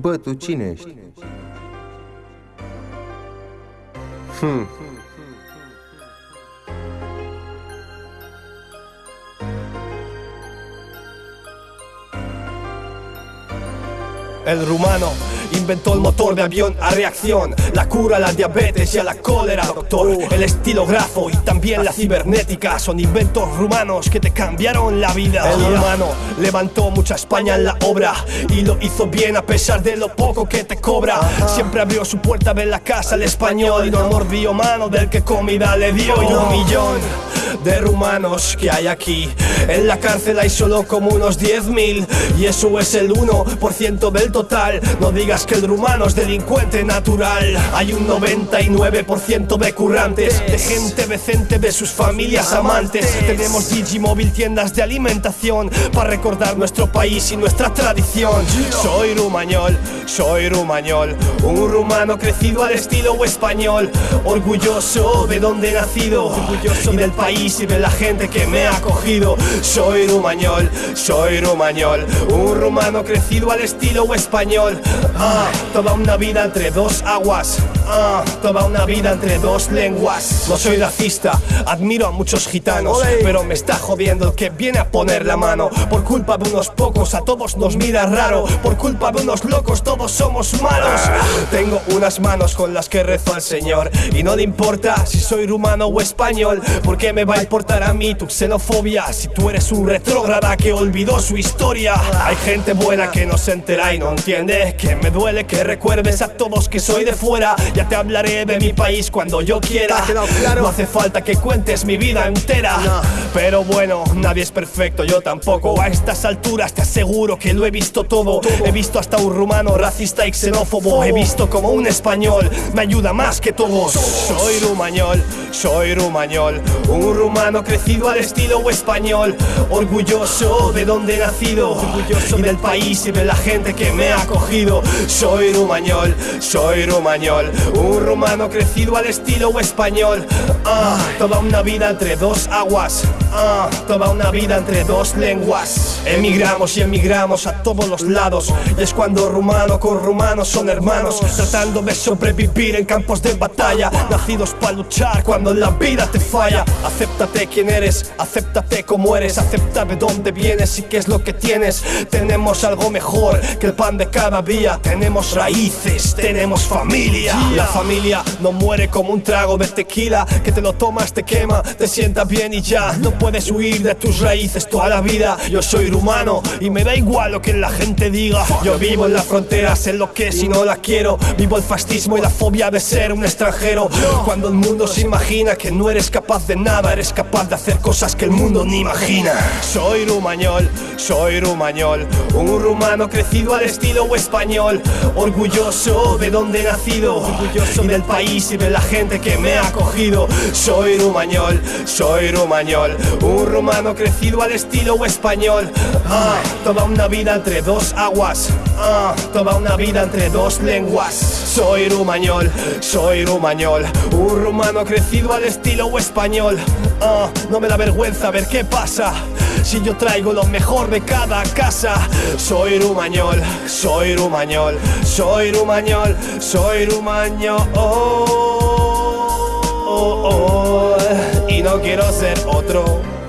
Bă, tu cine ești? Hmm. El rumano inventó el motor de avión a reacción, la cura a la diabetes y a la cólera, doctor. El estilógrafo y también la cibernética son inventos rumanos que te cambiaron la vida. El rumano levantó mucha España en la obra y lo hizo bien a pesar de lo poco que te cobra. Siempre abrió su puerta de la casa al español y no mordió mano del que comida le dio. Y un millón de rumanos que hay aquí. En la cárcel hay solo como unos 10.000 y eso es el 1% del total. No digas que el rumano es delincuente natural. Hay un 99% de currantes, de gente decente, de sus familias amantes. Tenemos Digimóvil, tiendas de alimentación para recordar nuestro país y nuestra tradición. Soy rumañol, soy rumañol, un rumano crecido al estilo español, orgulloso de donde he nacido, orgulloso del país y de la gente que me ha acogido. Soy rumañol, soy rumañol, un rumano crecido al estilo español. Toda una vida entre dos aguas. Ah, toda una vida entre dos lenguas. No soy racista, admiro a muchos gitanos, pero me está jodiendo el que viene a poner la mano. Por culpa de unos pocos, a todos nos mira raro. Por culpa de unos locos, todos somos malos. Tengo unas manos con las que rezo al Señor. Y no le importa si soy rumano o español, porque me va a importar a mí tu xenofobia. Si tú eres un retrógrada que olvidó su historia. Hay gente buena que no se entera y no entiende que me duele que recuerdes a todos que soy de fuera. Ya te hablaré de mi país cuando yo quiera. No hace falta que cuentes mi vida entera. Pero bueno, nadie es perfecto, yo tampoco. A estas alturas te aseguro que lo he visto todo. He visto hasta un rumano racista y xenófobo. He visto como un español me ayuda más que todos. Soy rumañol, soy rumañol. Un rumano crecido al estilo español. Orgulloso de donde he nacido. Orgulloso del país y de la gente que me ha acogido. Soy rumañol, soy rumañol. Un rumano crecido al estilo español. Ah, toda una vida entre dos aguas. Ah, toda una vida entre dos lenguas. Emigramos y emigramos a todos los lados. Y es cuando rumano con rumano son hermanos. Tratando de sobrevivir en campos de batalla. Nacidos para luchar cuando la vida te falla. Acéptate quién eres, acéptate como eres. Acepta de dónde vienes y qué es lo que tienes. Tenemos algo mejor que el pan de cada día. Tenemos raíces, tenemos familia. La familia no muere como un trago de tequila que te lo tomas, te quema, te sienta bien y ya. No puedes huir de tus raíces toda la vida. Yo soy rumano y me da igual lo que la gente diga. Yo vivo en la frontera, sé lo que y no la quiero. Vivo el fascismo y la fobia de ser un extranjero. Cuando el mundo se imagina que no eres capaz de nada, eres capaz de hacer cosas que el mundo ni imagina. Soy rumañol, soy rumañol, un rumano crecido al estilo español, orgulloso de donde he nacido, orgulloso del país y de la gente que me ha acogido. Soy rumañol, soy rumañol, un rumano crecido al estilo español. Ah, toda una vida entre dos aguas, ah, toda una vida entre dos lenguas. Soy rumañol, soy rumañol, un rumano crecido al estilo español. Ah, no me da vergüenza ver qué pasa. Si yo traigo lo mejor de cada casa, soy rumañol, soy rumañol, soy rumañol, soy rumañol. oh, oh, oh, y no quiero ser otro.